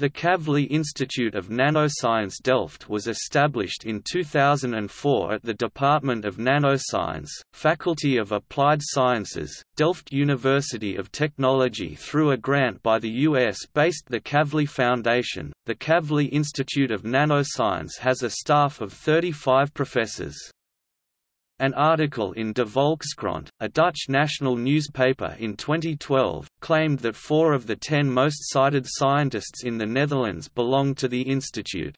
The Kavli Institute of Nanoscience Delft was established in 2004 at the Department of Nanoscience, Faculty of Applied Sciences, Delft University of Technology through a grant by the US-based The Kavli Foundation. The Kavli Institute of Nanoscience has a staff of 35 professors. An article in De Volkskrant, a Dutch national newspaper in 2012, claimed that four of the ten most cited scientists in the Netherlands belong to the institute.